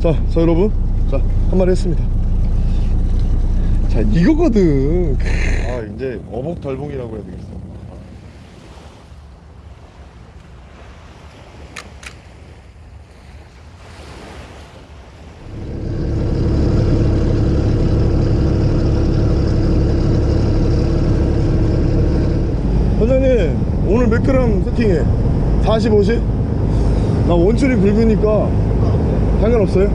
자, 자 여러분 자 한 마리 했습니다 자 이거거든 아 이제 어복덜봉이라고 해야 되겠어 선장님 오늘 몇 그램 세팅해? 40, 50? 나 원줄이 굵으니까 상관없어요?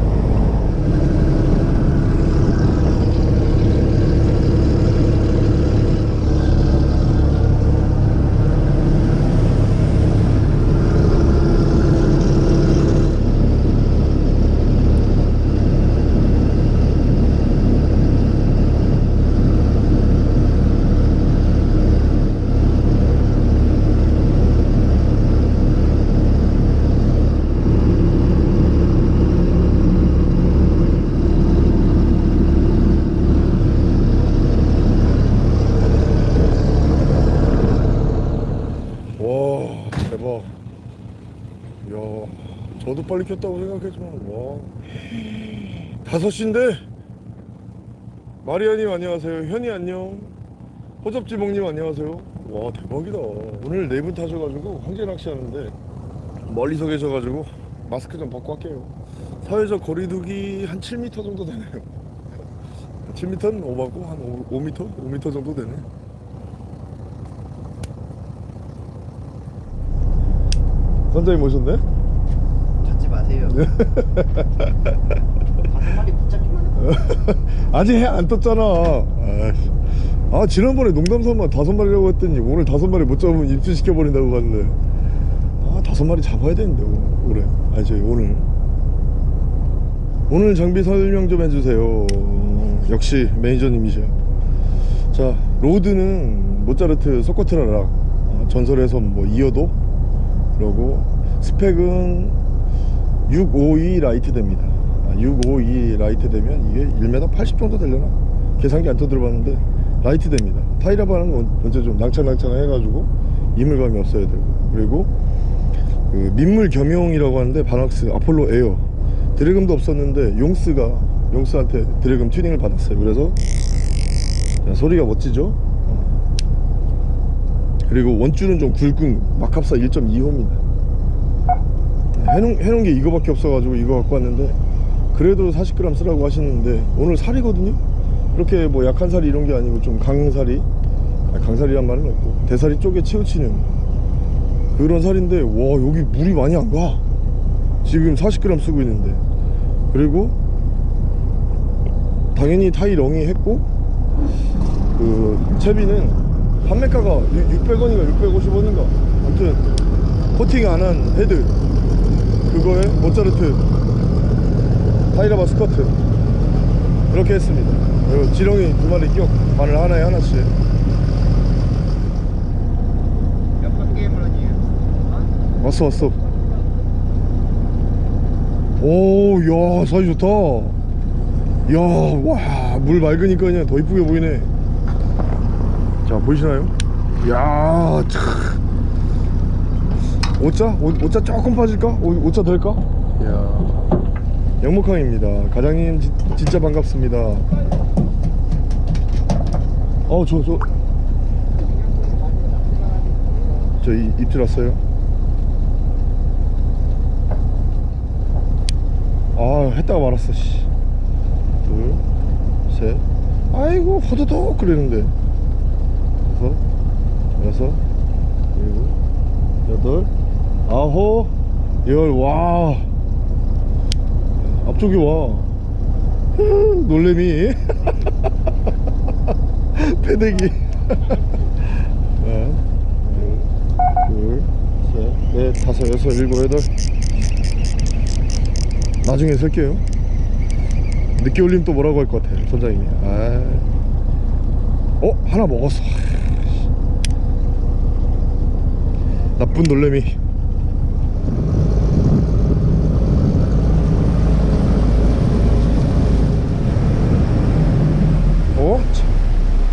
와 대박 이야 저도 빨리 켰다고 생각했지만 와. 다섯 시인데? 마리아님 안녕하세요. 현이 안녕. 호접지몽님 안녕하세요. 와 대박이다. 오늘 네 분 타셔가지고 황제 낚시 하는데 멀리서 계셔가지고 마스크 좀 벗고 할게요. 사회적 거리두기 한 7m 정도 되네요. 7m는 오바고 한 5, 5m? 5m 정도 되네. 선장님 오셨네? 다섯 마리 붙잡기만 해. 아직 해 안 떴잖아. 아이씨. 아 지난번에 농담삼아 다섯 마리라고 했더니 오늘 다섯 마리 못 잡으면 입수시켜버린다고 갔는데 아 다섯 마리 잡아야 되는데 오- 올해. 아니 저희 오늘. 오늘 장비 설명 좀 해주세요. 역시 매니저님이셔. 자 rod는 모짜르트 소코트라락 어, 전설에선 뭐 이어도? 그러고 스펙은 652 light 됩니다. 아, 652 light 되면 이게 1m 80 정도 되려나? 계산기 안 두들겨봤는데 light 됩니다. 타이라바는 건 언제 좀 낭창낭창 해가지고 이물감이 없어야 되고. 그리고 그 민물 겸용이라고 하는데 바낙스 아폴로 에어. drag음도 없었는데 용스가 용스한테 drag음 튜닝을 받았어요. 그래서 자, 소리가 멋지죠? 어. 그리고 원줄은 좀 굵은 막합사 1.25입니다 해놓은, 해놓은 게 이거밖에 없어가지고 이거 갖고 왔는데 그래도 40g 쓰라고 하시는데 오늘 사리거든요? 그렇게 뭐 약한 사리 이런 게 아니고 좀 강사리 아니, 강살이란 말은 없고 대살이 쪽에 치우치는 그런 살인데 와 여기 물이 많이 안 가. 지금 40g 쓰고 있는데. 그리고 당연히 타이 렁이 했고 그 채비는 판매가가 600원인가 650원인가. 아무튼 코팅 안 한 헤드 그거에 모짜르트 타이라바 스커트 이렇게 했습니다 그리고 지렁이 두 마리 끼워 바늘 하나에 하나씩 몇번 게임을 하니? 어? 왔어 왔어 오야 사이 좋다 야와물 맑으니까 그냥 더 이쁘게 보이네 자 보이시나요 야 참. 오자? 오, 오자 조금 빠질까? 오, 오자 될까? 야 영목항입니다 가장님 지, 진짜 반갑습니다 어저저 저 이- 입질 왔어요 아 했다가 말았어 씨. 둘 셋 아이고 호도독 그러는데 다섯 여섯 일곱 여덟 아홉 열와. 앞쪽이 와. 놀래미. 패대기. 하나 둘셋넷 다섯 여섯 일곱 여덟. 나중에 쓸게요. 늦게 올리면 또 뭐라고 할 것 같아 선장님이. 아. 어? 하나 먹었어. 나쁜 놀래미 어? 참.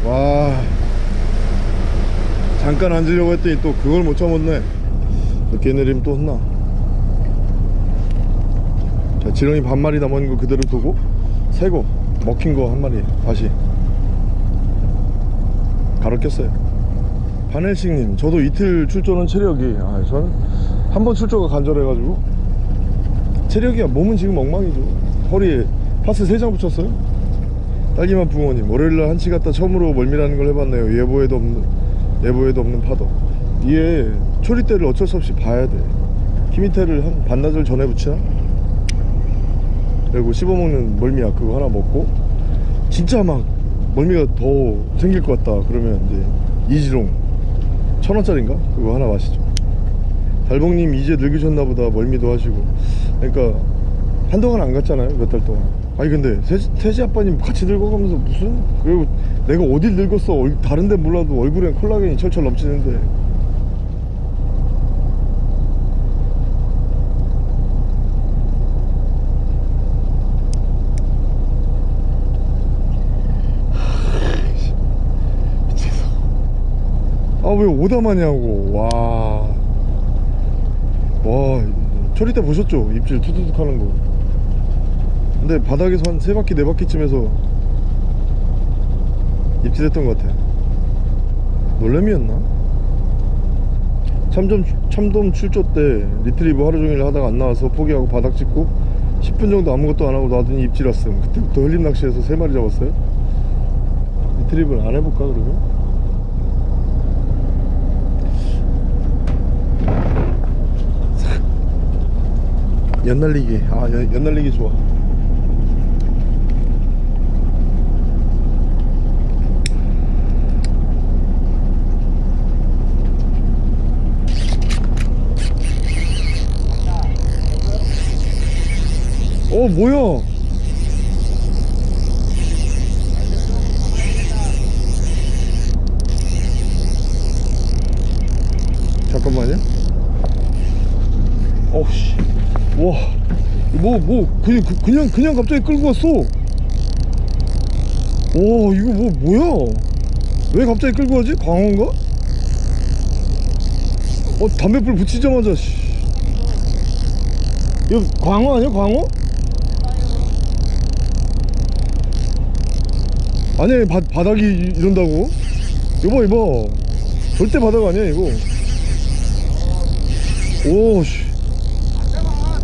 와 잠깐 앉으려고 했더니 또 그걸 못 참았네. 늦게 내리면 또 혼나. 자 지렁이 반마리 남은 거 그대로 두고 새거 먹힌 거 한 마리 다시. 가로 꼈어요. 반헬식님 저도 이틀 출조는 체력이 아 저는 한 번 출조가 간절해가지고. 체력이야. 몸은 지금 엉망이죠. 허리에 파스 3장 붙였어요. 딸기맛 붕어님 월요일날 한치 갔다 처음으로 멀미라는 걸 해봤네요. 예보에도 없는 예보에도 없는 파도. 이게 초리대를 어쩔 수 없이 봐야 돼. 키미테를 한 반나절 전에 붙이나? 그리고 씹어먹는 멀미약 그거 하나 먹고 진짜 막 멀미가 더 생길 것 같다 그러면 이제 이지롱. 천원짜리인가? 그거 하나 마시죠. 달봉님 이제 늙으셨나 보다. 멀미도 하시고. 그러니까 한동안 안 갔잖아요 몇 달 동안 아니 근데 태지, 태지 아빠님 같이 늙어가면서 무슨 그리고 내가 어딜 늙었어? 얼- 다른데 몰라도 얼굴엔 콜라겐이 철철 넘치는데. 아왜 오다마냐고. 와. 와 처리 때 보셨죠? 입질 투두둑 하는 거 근데 바닥에서 한세 바퀴 네 바퀴쯤에서 입질했던 것 같아. 놀래미였나? 참돔, 참돔 출조 때 리트리버 하루 종일 하다가 안 나와서 포기하고 바닥 찍고 10분 정도 아무것도 안 하고 놔두니 입질 왔음 그때부터 흘림 낚시해서 세 마리 잡았어요. 리트리버를 안 해볼까 그러면? 연날리기. 아 연, 연날리기 좋아 어 뭐야? 잠깐만요. 어우씨. 와뭐 뭐 그냥 그- 그냥 그냥 갑자기 끌고 왔어. 오 이거 뭐 뭐야? 왜 갑자기 끌고 가지? 광어인가? 어 담배불 붙이자마자 씨. 이거 광어 아니야 광어 아니 바, 바닥이 이- 이런다고 이봐 이봐 절대 바닥 아니야 이거 오씨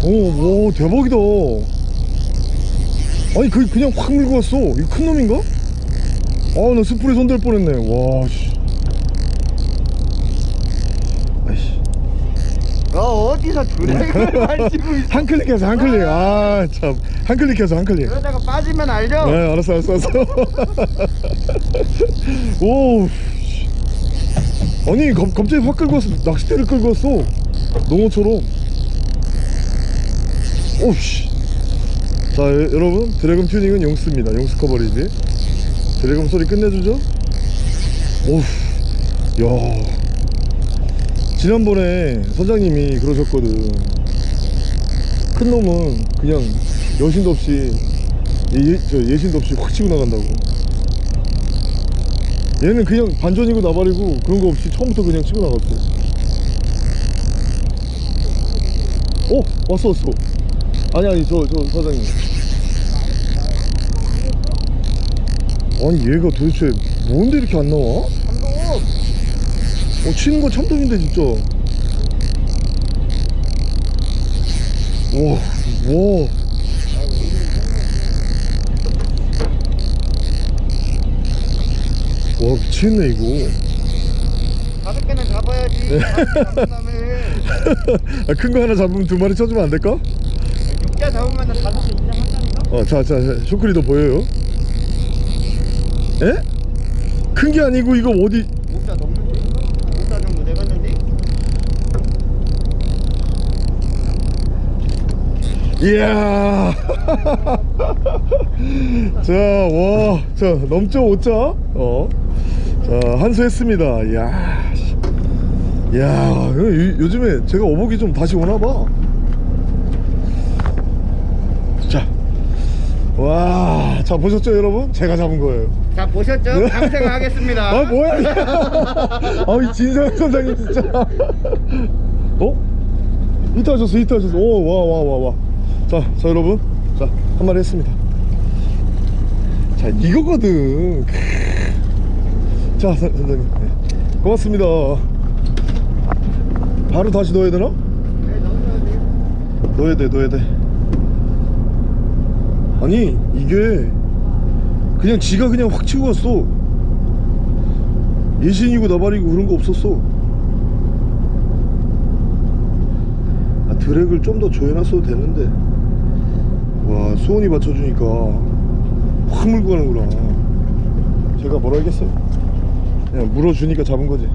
오, 와, 대박이다. 아니, 그, 그냥 확 밀고 왔어. 이거 큰 놈인가? 아, 나 스프레 손댈 뻔했네. 와, 씨. 아이씨. 너 어디서 drag를 만지고 있어 한 클릭해서, 한 클릭. 아, 참. 한 클릭해서, 한 클릭. 그러다가 빠지면 알죠? 네, 알았어, 알았어, 알았어. 오, 씨. 아니, 갑, 갑자기 확 끌고 왔어. 낚싯대를 끌고 왔어. 농어처럼. 오씨. 자, 여, 여러분, 드래곤 튜닝은 용스입니다. 용스 커버리지. 드래곤 소리 끝내주죠? 오우, 야. 지난번에 선장님이 그러셨거든. 큰 놈은 그냥 여신도 없이 예, 저 예신도 없이 확 치고 나간다고. 얘는 그냥 반전이고 나발이고 그런 거 없이 처음부터 그냥 치고 나갔어. 어? 왔어 왔어. 아니 아니 저 저 사장님. 아니 얘가 도대체 뭔데 이렇게 안 나와? 어 치는 건 참돔인데 진짜. 와와 와 미치겠네 이거 다섯 개는 잡아야지 다음에 아, 큰거 하나 잡으면 두 마리 쳐주면 안 될까? 육자 잡으면 다섯 개 인정한다니까? 어, 자, 자, 자, 쇼크리도 보여요? 에? 큰 게 아니고 이거 어디? 목자 넘는데? 목자 정도 돼갔는데? 이야. 자, 와, 자, 넘죠, 5자? 어. 자, 한수했습니다. 이야. 요, 요즘에 제가 어복이 좀 다시 오나봐. 자. 와, 자, 보셨죠, 여러분? 제가 잡은 거예요. 자 보셨죠? 감생하겠습니다 아 뭐야 아이 진상 선장님 진짜 어? 히트 하셨어 히트 하셨어 오 와 와 와 와 자, 자 여러분, 자한 마리 했습니다. 자 이거거든. 자 선- 선생님, 네. 고맙습니다. 바로 다시 넣어야 되나? 넣어야 돼, 넣어야 돼. 아니 이게 그냥 지가 그냥 확 치고 갔어. 예신이고 나발이고 그런 거 없었어. 아, 드랙을 좀 더 조여놨어도 되는데. 와 수온이 받쳐주니까 확 물고 가는구나. 제가 뭐라 하겠어요? 그냥 물어주니까 잡은 거지.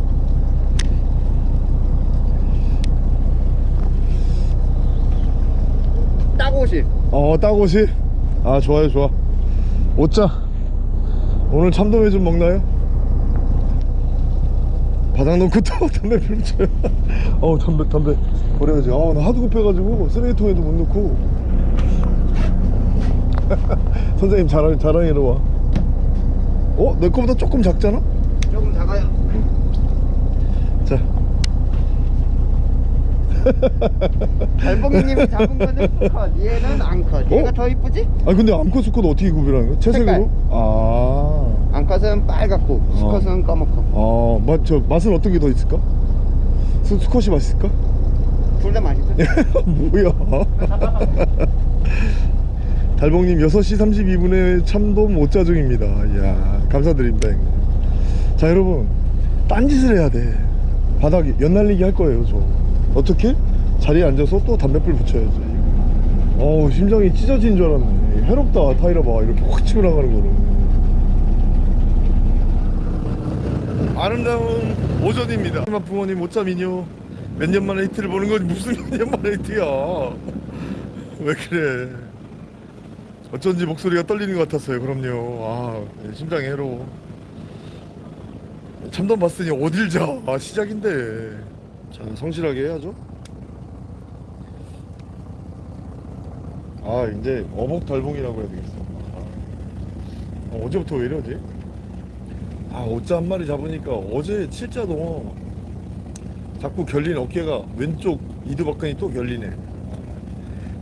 따고시. 어 따고시 아 좋아요 좋아 오자 오늘 참돔회 좀 먹나요? 바닥 놓고 또 담배 피우죠 어우 담배 담배 버려야지 아나 하도 급해가지고 쓰레기통에도 못 넣고 선생님 자랑, 자랑해러 와 어? 내 거보다 조금 작잖아? 조금 작아요. 자 달봉님이 잡은 거는 수컷, 얘는 암컷. 얘가 어? 더 이쁘지? 아 근데 암컷 수컷 어떻게 구별하는 거야? 채색으로? 아 암컷은 빨갛고 수컷은 까맣고. 아, 맛, 저 맛은 어떤 게 더 있을까? 수, 수컷이 맛있을까? 둘 다 맛있어. 뭐야? 달봉님 6시 32분에 참돔 5자 중입니다. 이야, 감사드립니다. 형님. 자, 여러분, 딴짓을 해야 돼. 바닥에 연날리기 할 거예요, 저. 어떻게? 자리에 앉아서 또 담배불 붙여야지. 어우, 심장이 찢어진 줄 알았네. 해롭다, 타이라 봐. 이렇게 확 치고 나가는 거는. 아름다운 오전입니다. 부모님 미녀 몇년 만에 히트를 보는 건 무슨 몇 년 만에 히트야? 왜 그래? 어쩐지 목소리가 떨리는 것 같았어요. 그럼요. 아 심장이 해로워. 참돔 봤으니 어딜 자? 아 시작인데. 자 성실하게 해야죠. 아 이제 어복 달봉이라고 해야 되겠어. 아, 어, 어제부터 왜 이러지? 아 오자 한 마리 잡으니까 어제 칠자도 자꾸 결린 어깨가 왼쪽 이두박근이 또 결리네.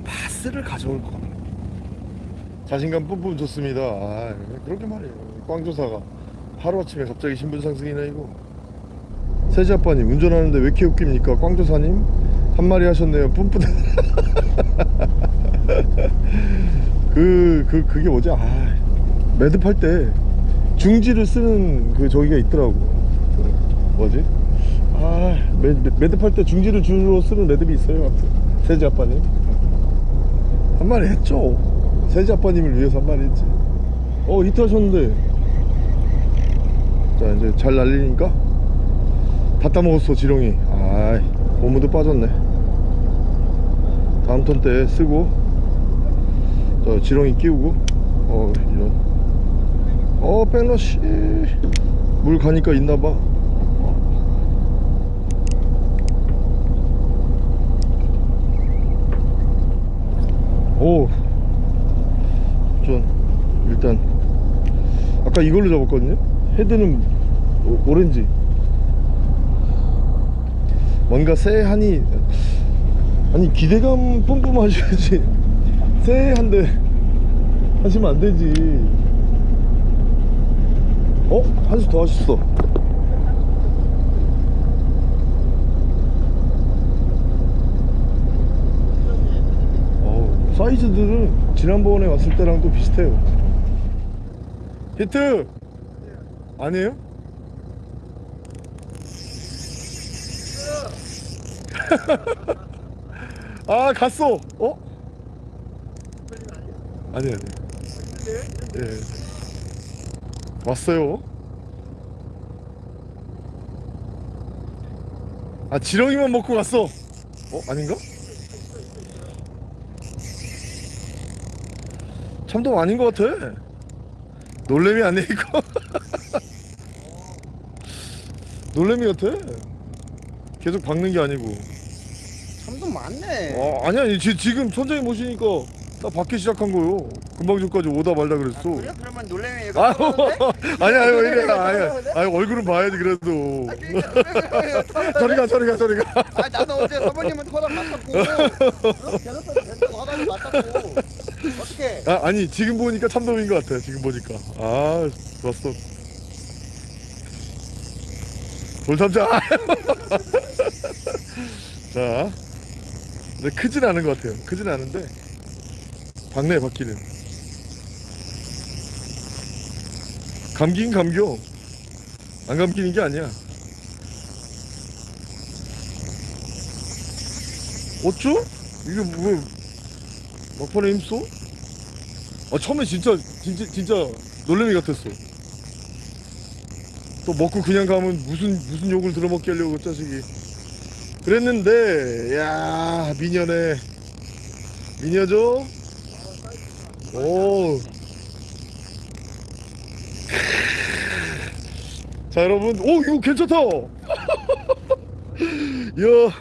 파스를 가져올 거 자신감 뿜뿜 좋습니다. 아 그렇게 말이에요. 꽝조사가 하루아침에 갑자기 신분 상승이나 이거 세지 아빠님 운전하는데 왜 이렇게 웃깁니까 꽝조사님 한 마리 하셨네요 뿜뿜 그, 그, 그게 뭐지? 아, 매듭할 때 중지를 쓰는 그 저기가 있더라고. 그 뭐지? 아, 매, 매- 매듭할 때 중지를 주로 쓰는 매듭이 있어요. 세지 아빠님. 한 마리 했죠. 세지 아빠님을 위해서 한 마리 했지. 어, 히트 하셨는데. 자, 이제 잘 날리니까. 다 따먹었어, 지렁이. 아이, 고무도 빠졌네. 다음 턴 때 쓰고. 저 지렁이 끼우고 어 이런 어 백러시 물 가니까 있나봐 오전 일단 아까 이걸로 잡았거든요 헤드는 오, 오렌지 뭔가 쎄하니 아니 기대감 뿜뿜 하셔야지 쎄한데 하시면 안 되지 어? 한 수 더 하셨어 어우, 사이즈들은 지난번에 왔을 때랑 또 비슷해요 히트! 아니에요? 아 갔어. 어? 아니 아니 예. 왔어요. 아 지렁이만 먹고 갔어. 어 아닌가? 참돔 아닌 것 같아. 놀래미 아니야 이거? 놀래미 같아. 계속 박는 게 아니고 참도 많네. 어, 아니야 지, 지금 선장님 모시니까 나 받기 시작한 거요. 금방 전까지 오다 말다 그랬어. 그래? 그러면 놀래미 얘가 아유 아니야 아유 왜 이래 아유 아유 얼굴은 봐야지 그래도. 저리 가 저리 가 저리 가. 아 나도 어제 사모님한테 허락 맡았고. 계속 계속 허락을 맡았고. 아 아니 지금 보니까 참돔인 것 같아 지금 보니까. 아 좋았어. 돌참자. 자 근데 크진 않은 것 같아요 크진 않은데 박내 바퀴는 감긴 감겨 안 감기는 게 아니야 어쭈? 이게 뭐 막판에 힘써? 아 처음에 진짜 진짜 진짜 놀래미 같았어. 또 먹고 그냥 가면 무슨 무슨 욕을 들어먹게 하려고 그 자식이. 그랬는데 야 미녀네. 미녀죠? 오. 자 여러분. 오 이거 괜찮다. 이야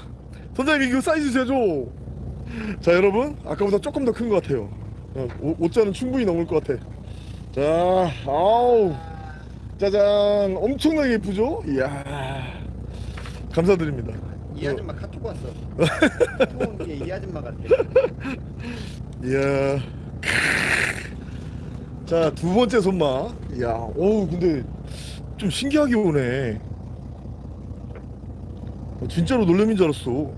선장님 이거 사이즈 제조. 자 여러분. 아까보다 조금 더 큰 것 같아요. 어, 오- 옷자는 충분히 넘을 것 같아. 자 아우. 짜잔. 엄청나게 예쁘죠? 이야. 감사드립니다 이 아줌마 카톡 왔어. 좋은 게이 아줌마 같아. 이야. 자 두 번째 손맛. 이야 어우 근데 좀 신기하게 오네. 어, 진짜로 놀래미인 줄 알았어.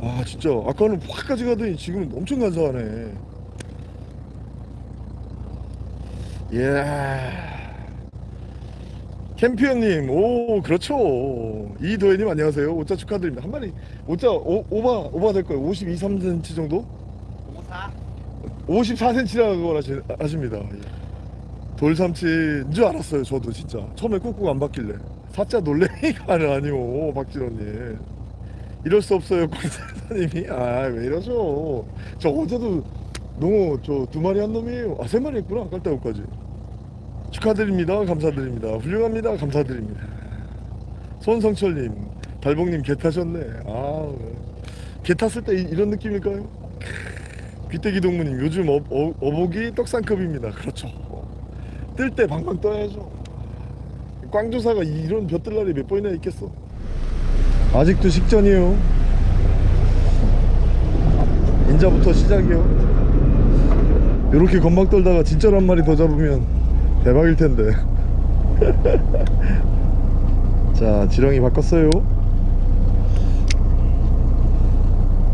아 진짜. 아까는 확까지 가더니 지금은 엄청 간사하네. 이야 캠피언님 오 그렇죠. 이도현님 안녕하세요. 오자 축하드립니다. 한 마리 오자 오, 오바 오바 될 거예요. 52, 3cm 정도? 54? 54cm라고 하시, 하십니다. 예. 돌삼치인 줄 알았어요 저도 진짜. 처음에 꾹꾹 안 받길래. 사자 놀래미가 아니오 박진호님. 이럴 수 없어요 권사님이. 아 왜 이러죠? 저 어제도 농어 저 두 마리 한 놈이에요. 아 세 마리 했구나 깔따구까지 축하드립니다. 감사드립니다. 훌륭합니다. 감사드립니다. 손성철님 달봉님 개 타셨네. 아 개 탔을 때 이, 런 느낌일까요? 귀때기 동무님 요즘 어, 어, 어복이 떡상급입니다. 그렇죠. 뜰 때 방방 떠야죠. 꽝조사가 이런 벼뜰 날이 몇 번이나 있겠어? 아직도 식전이에요. 인자부터 시작이요. 이렇게 건방 떨다가 한 마리 더 잡으면 대박일 텐데 자 지렁이 바꿨어요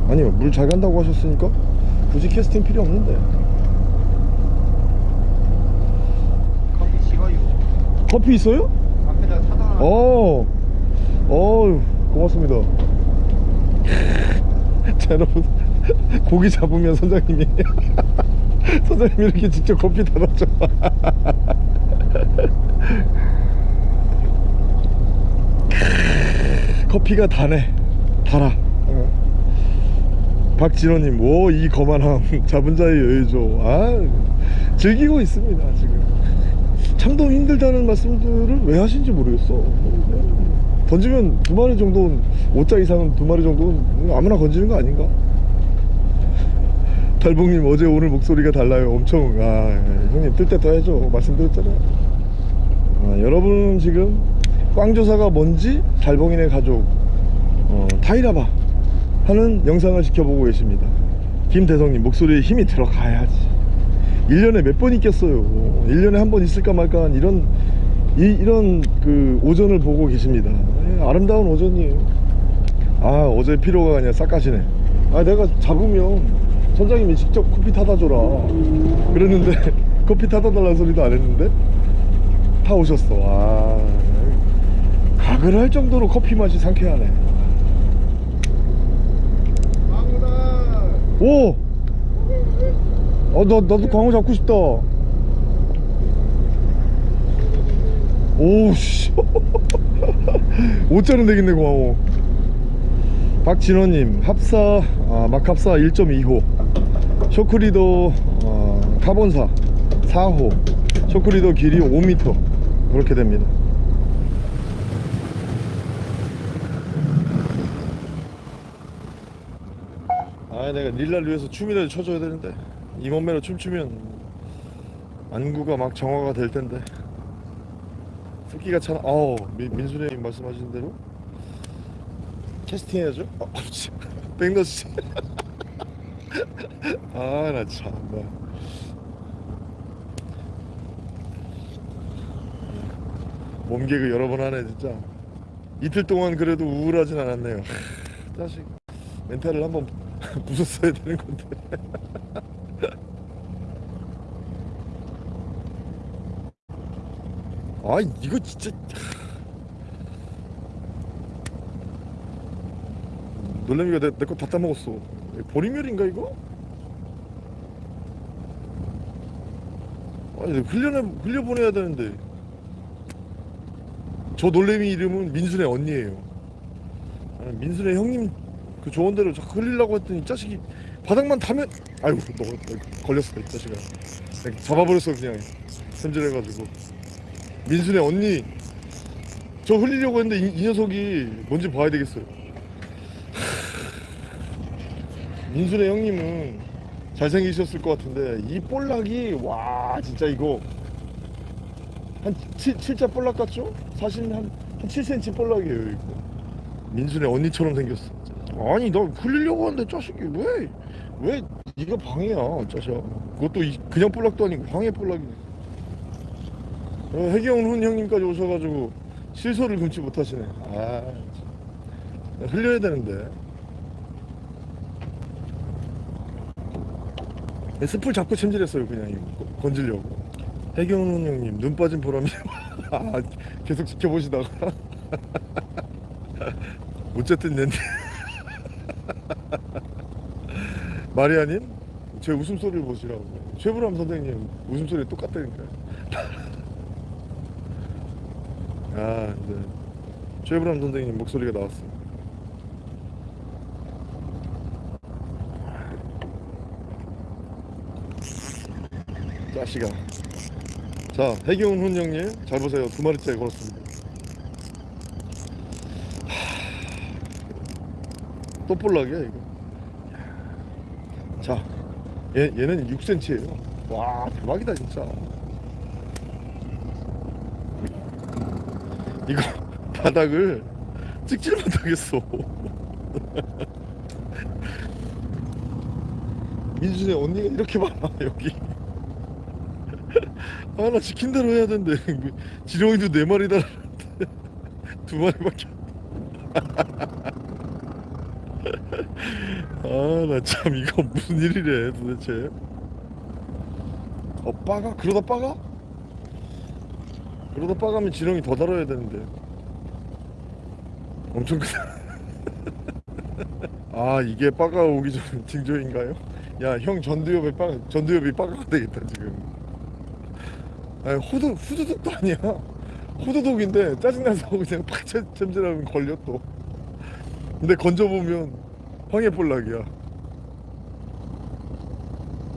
아니요 물 잘 간다고 하셨으니까 굳이 캐스팅 필요 없는데 커피 식어요. 커피 있어요? 앞에다 사다 놔. 어, 어, 고맙습니다. 자, 여러분, 고기 잡으면 선장님이 선장님이 이렇게 직접 커피 달아줘. 커피가 다네, 달아. 어. 박진호님, 오, 이 거만함, 잡은 자의 여유죠. 아, 즐기고 있습니다, 지금. 참돔 힘들다는 말씀들을 왜 하신지 모르겠어. 던지면 두 마리 정도는 5자 이상은 두 마리 정도는 아무나 건지는 거 아닌가? 달봉님 어제 오늘 목소리가 달라요. 엄청 아 형님 뜰때더 해줘 말씀드렸잖아요. 아, 여러분 지금 꽝조사가 뭔지 달봉이네 가족 어, 타이라바 하는 영상을 지켜보고 계십니다. 김대성님 목소리에 힘이 들어가야지. 1년에 몇 번 있겠어요? 1년에 한 번 있을까 말까 한 이런 이, 이런 그 오전을 보고 계십니다. 예, 아름다운 오전이에요. 아 어제 피로가 그냥 싹 가시네. 아 내가 잡으면 선장님이 직접 커피 타다 줘라. 그랬는데 커피 타다 달라는 소리도 안 했는데 타 오셨어. 아 할 정도로 커피 맛이 상쾌하네 오! 어, 나, 나도 광어 잡고 싶다. 오씨. 5자는 되겠네, 광어. 박진호님, 합사, 아, 막합사 1.2호. 쇼크리더, 어, 카본사 4호. 쇼크리더 길이 5m. 그렇게 됩니다. 아, 내가 릴라를 위해서 춤이라도 춰줘야 되는데. 이 몸매로 춤추면 안구가 막 정화가 될 텐데. 습기가 차 어우 민- 민수님 말씀하신 대로 캐스팅 해야죠? 아, 백너스 아나 참나. 몸개그 여러 번 하네 진짜. 이틀 동안 그래도 우울하진 않았네요. 하, 자식. 멘탈을 한번 부쉈어야 되는 건데. 아 이거 진짜. 놀래미가 내거 다 따먹었어. 보리멸인가 이거? 아니 흘려내 흘려보내야 되는데. 저 놀래미 이름은 민순의 언니예요. 아, 민순의 형님 그 조언대로 자꾸 흘리려고 했더니 이 자식이 바닥만 타면 아이고 너, 너 걸렸어 이 자식아. 잡아버렸어 그냥. 샘질해가지고. 민순의 언니 저 흘리려고 했는데 이, 이 녀석이 뭔지 봐야 되겠어요. 민순의 형님은 잘생기셨을 것 같은데 이 볼락이 와 진짜 이거. 한 7, 7자 볼락 같죠? 사실 한, 한 7cm 볼락이에요 이거. 민순의 언니처럼 생겼어 아니 나 흘리려고 하는데 자식이 왜 왜 네가 방해야 자식아. 그것도 이, 그냥 볼락도 아니고 방해 볼락이네. 어, 해경훈 형님까지 오셔가지고 실소를 금치 못하시네. 아 참. 흘려야 되는데. 스풀 잡고 챔질했어요 그냥 이거. 거- 건지려고. 해경훈 형님 눈 빠진 보람이 아, 계속 지켜보시다가. 어쨌든 낸데 마리아님 제 웃음소리를 보시라고 최불암 선생님 웃음소리 똑같다니까요. 아 이제 최불암 선생님 목소리가 나왔어 자식아 자 해경훈 훈영님 잘 보세요. 두 마리째 걸었습니다 하... 또 볼락이야 이거. 자 얘, 얘는 6cm예요. 와 대박이다 진짜. 이거 바닥을 찍질 못하겠어. 민준의 언니가 이렇게 많아 여기. 아나 시킨 대로 해야 되는데 지렁이도 네 마리 달았는데 두 마리밖에 아나 참 이거 무슨 일이래 도대체 어 빠가? 그러다 빠가? 그러다 빠가면 지렁이 더 달아야 되는데 엄청 크다 아 이게 빠가 오기 전 징조인가요? 야 형 전두엽에 빠 전두엽이 빠가가 되겠다 지금 아니 호두 후두둑도 아니야 호두둑인데 짜증나서 그냥 팍 챔- 챔질하면 걸려 또 근데 건져보면 황해볼락이야.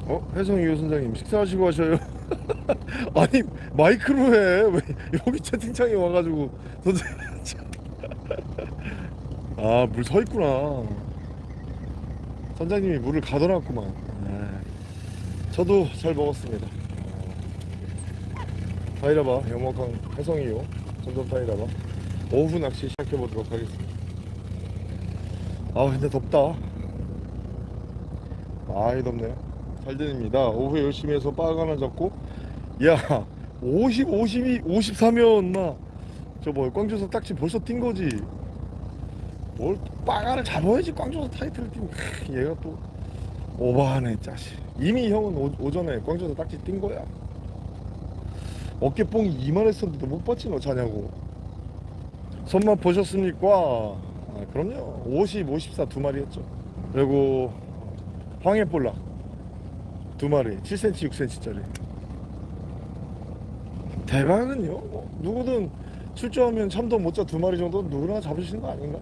어? 혜성이 선장님 식사하시고 하셔요? 아니 마이크로 해왜 여기 채팅창에 와가지고 아물 서있구나. 선장님이 물을 가둬놨구만. 아, 저도 잘 먹었습니다. 타이라바 영목항 해성이요. 점점 타이라바. 오후 낚시 시작해 보도록 하겠습니다 아 근데 덥다. 아이 덥네요 잘 됩니다. 오후에 열심히 해서 빠가 하나 잡고. 야 50, 52, 54면 막저뭐 꽝조사 딱지 벌써 뛴 거지. 뭘 빠가를 잡아야지 꽝조사 타이틀을 크, 얘가 또 오버하네 짜식. 이미 형은 오, 오전에 꽝조사 딱지 뛴 거야. 어깨뽕이 이만했었는데도 못 봤지 너 자냐고. 손맛 보셨습니까? 아, 그럼요. 50, 54 두 마리 했죠. 그리고 황해볼락 두 마리 7cm, 6cm짜리. 대박은요 뭐, 누구든 출조하면 참도 못자 두 마리 정도 누구나 잡으시는 거 아닌가?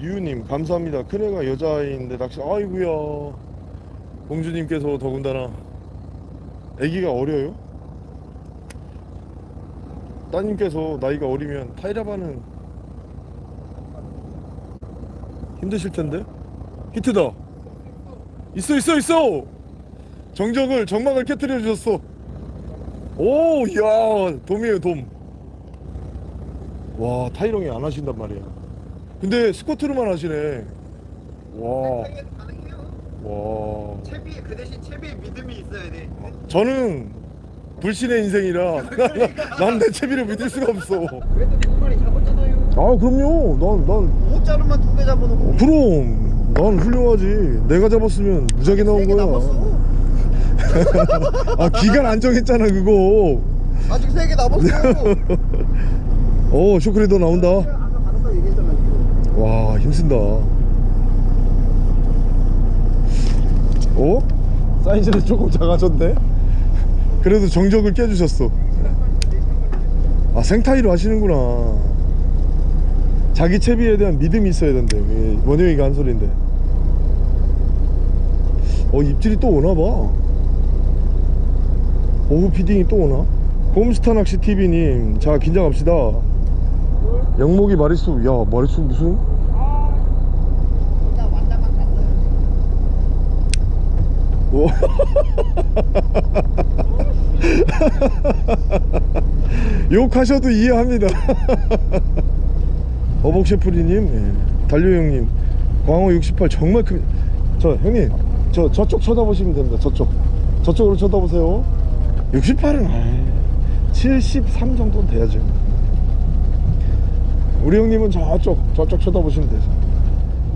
유우님 감사합니다. 큰애가 여자아이인데 낚시 아이구야. 공주님께서 더군다나 애기가 어려요? 따님께서 나이가 어리면 타이라바는 힘드실 텐데. 히트다. 있어 있어 있어! 정적을 정막을 깨뜨려 주셨어. 오야 돔이에요 돔와 타이렁이 안 하신단 말이야. 근데 스쿼트로만 하시네. 와. 와. 채비 그 대신 채비에 믿음이 있어야 돼. 저는 불신의 인생이라 난 내 채비를 믿을 수가 없어 아 그럼요. 난, 난못 자르면 두개 잡아놓고. 그럼. 난 훌륭하지. 내가 잡았으면 무작위 나온 거야. 아 기간 안 정했잖아 그거. 아직 세 개 남았어. 어 쇼크리더 나온다. 와 힘쓴다. 어? 사이즈는 조금 작아졌네. 그래도 정적을 깨주셨어. 아 생타이로 하시는구나 자기 채비에 대한 믿음이 있어야 된대. 이게 원효이가 한 소린데. 어 입질이 또 오나봐. 오후 feeding이 또 오나? 홈스타 낚시 TV님 자 긴장합시다. 영목이 마리수 야 마리수 무슨. 오. 욕하셔도 이해합니다 어복 셰프리님 예. 달려 형님 광어 68 정말 큰 저 형님 저 저쪽 쳐다보시면 됩니다 저쪽. 저쪽으로 쳐다보세요. 68은 73 정도는 돼야죠. 우리 형님은 저쪽 저쪽 쳐다보시면 되죠.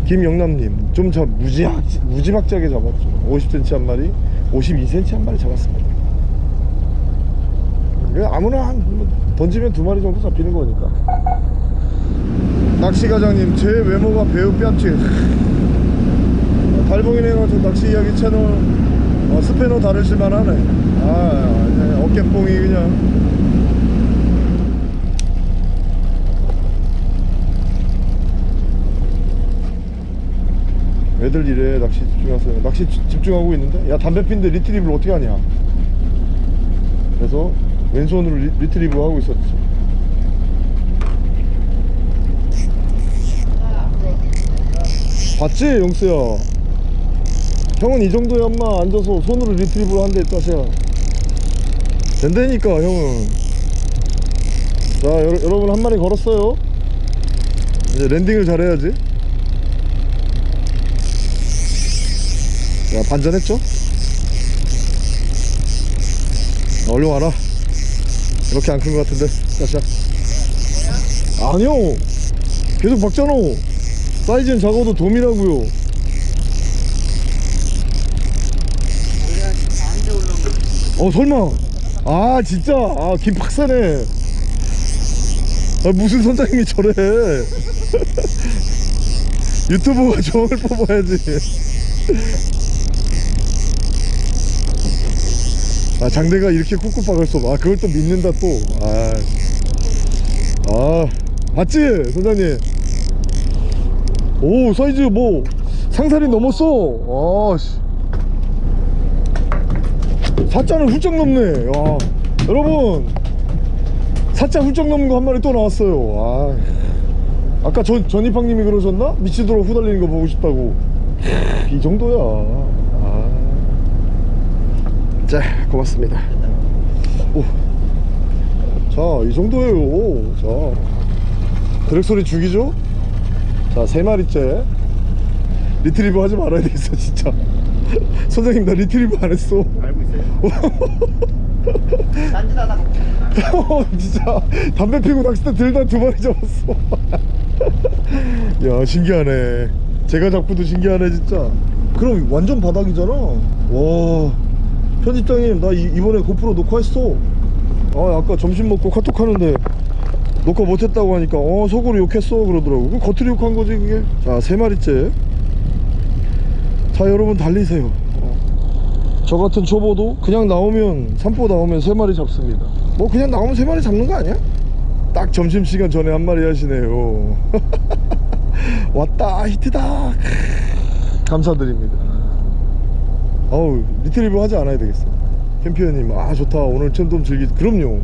김영남님 좀 저 무지막 무지막지하게 잡았죠. 50cm 한 마리 52cm 한 마리 잡았습니다. 아무나 한 던지면 두 마리 정도 잡히는 거니까 낚시과장님 제 외모가 배우 뺨치. 달봉이네 가지고 낚시 이야기 채널. 어, 스패너 다루실 만 하네. 아 그냥 어깨뽕이 그냥. 애들 이래 낚시 집중하세요. 낚시 지- 집중하고 있는데? 야 담배 피는데 retrieve를 어떻게 하냐? 그래서 왼손으로 리, retrieve 하고 있었지 봤지 영수야? 형은 이 정도야 엄마 앉아서 손으로 retrieve를 한대 따세야 된다니까 형은. 자 여러, 여러분 한 마리 걸었어요. 이제 landing을 잘해야지. 야 반전했죠? 어, 얼른 와라. 이렇게 안 큰 것 같은데 자샤 아니요. 계속 박잖아 사이즈는 작아도 돔이라고요. 어 설마. 아 진짜. 아 김박사네. 아 무슨 선장님이 저래. 유튜브가 정을 뽑아야지. 아 장대가 이렇게 쿡쿡 박을 수 없어 아 그걸 또 믿는다 또아. 아 맞지 선장님 오 사이즈 뭐 상살이 넘었어. 아씨. 사자는 훌쩍 넘네. 야 여러분. 사자 훌쩍 넘는 거 한 마리 또 나왔어요. 아 아까 전, 전입학님이 그러셨나? 미치도록 후달리는 거 보고 싶다고. 이 정도야. 아. 자 고맙습니다. 오. 자 이 정도예요. 자. 드랙 소리 죽이죠? 자 세 마리째. 리트리버 하지 말아야 되겠어 진짜. 선생님 나 리트리버 안 했어. 알고 있어요. 딴짓하다가 어, 진짜. 담배 피고 낚싯대 들다 두 마리 잡았어. 야 신기하네. 제가 잡고도 신기하네 진짜. 그럼 완전 바닥이잖아. 와. 편집장님 나 이, 이번에 고프로 녹화했어. 아 아까 점심 먹고 카톡 하는데 녹화 못했다고 하니까 어 속으로 욕했어 그러더라고. 그 겉으로 욕한 거지 그게? 자 세 마리째. 자 여러분 달리세요. 어. 저 같은 초보도 그냥 나오면 산보 나오면 세 마리 잡습니다. 뭐 그냥 나오면 세 마리 잡는 거 아니야? 딱 점심시간 전에 한 마리 하시네요. 왔다 히트다. 감사드립니다. 어우 retrieve 하지 않아야 되겠어. 캠피언님 아 좋다. 오늘 참돔 즐기 그럼요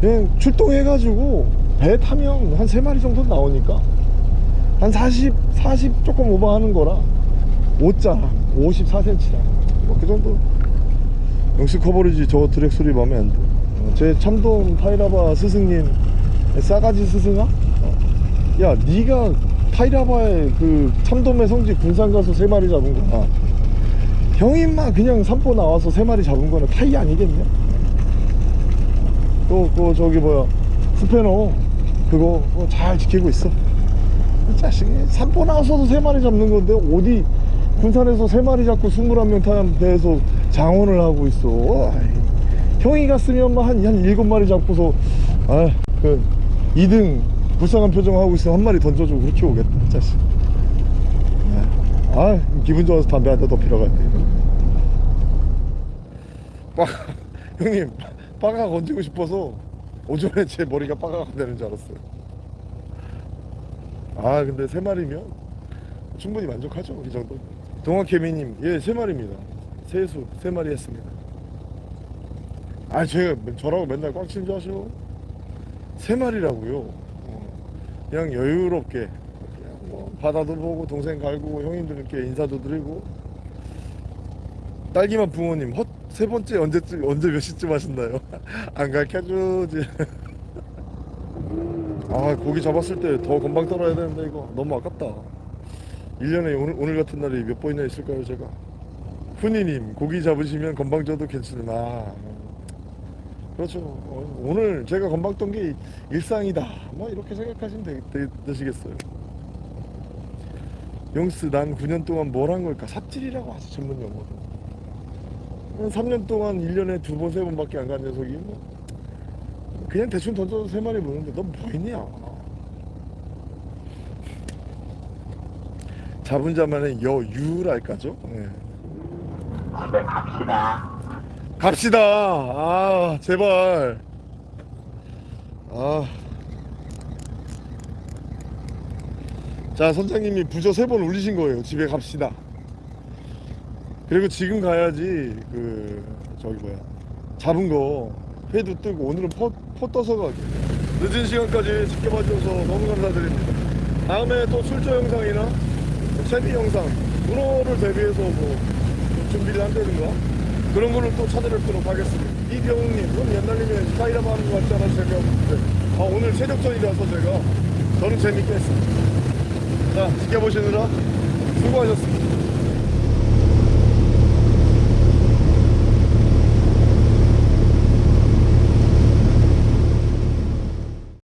그냥 출동해가지고 배 타면 한세 마리 정도 나오니까 한 40, 40 조금 오버하는 거라 5자 54cm다 뭐그 정도 역시 커버리지 저 드랙 소리 마음에 안 들어. 어, 제 참돔 타이라바 스승님 싸가지 스승아? 어. 야 니가 타이라바의 그 참돔의 성지 군산 가서 세 마리 잡은 거야. 형이 인마 그냥 산보 나와서 세 마리 잡은 거는 차이 아니겠냐 또, 그 저기 뭐야 스페너 그거 잘 지키고 있어. 이 자식이 산보 나와서도 세 마리 잡는 건데 어디 군산에서 세 마리 잡고 21명 탄 배에서 장원을 하고 있어. 형이 갔으면 한 일곱 마리 잡고서 아그 2등 불쌍한 표정 하고 있으면 한 마리 던져주고 그렇게 오겠다 이 자식. 아, 아 기분 좋아서 담배 한 대더 피러 갈게. 빠 형님 빠가 건지고 싶어서 오전에 제 머리가 빠가가 되는 줄 알았어요. 아 근데 세 마리면 충분히 만족하죠 이 정도? 동학개미님 예세 마리입니다. 세수 세 마리 했습니다. 아 제가 저라고 맨날 꽉친 줄 아시오? 세 마리라고요. 어, 그냥 여유롭게 그냥 뭐 바다도 보고 동생 갈고 형님들께 인사도 드리고. 딸기맛 부모님 헛 세 번째 언제쯤 언제 몇 시쯤 하셨나요? 안 가르쳐주지 아 고기 잡았을 때 더 금방 떨어야 되는데 이거. 너무 아깝다. 1년에 오늘, 오늘 같은 날이 몇 번이나 있을까요 제가? 훈이님 고기 잡으시면 건방 져도 괜찮으나. 아, 그렇죠. 어, 오늘 제가 건방 떤게 일상이다. 뭐 이렇게 생각하시면 되, 되, 되시겠어요. 용스 난 9년 동안 뭘 한 걸까? 삽질이라고 하지 전문 용어로 3년 동안 1년에 두 번 세 번밖에 안 간 녀석이 뭐 그냥 대충 던져서 세 마리 무는데 넌뭐 있냐 잡은 자만의 여유랄까죠 네. 집에 갑시다. 갑시다. 아, 제발. 아. 자, 선장님이 부저 세번 울리신 거예요. 집에 갑시다. 그리고 지금 가야지, 그, 저기 뭐야. 잡은 거, 회도 뜨고, 오늘은 퍼, 퍼 떠서 가게. 늦은 시간까지 지켜봐 주셔서 너무 감사드립니다. 다음에 또 출조 영상이나 채비 영상, 문어를 대비해서 뭐, 준비를 한다든가 그런 거를 또 찾아뵙도록 하겠습니다. 이병욱님, 그럼 옛날님이 스타일업 하는 거 같지 않아서 재미없는데 아, 오늘 체력전이라서 제가 저는 재밌게 했습니다. 자, 지켜보시느라 수고하셨습니다.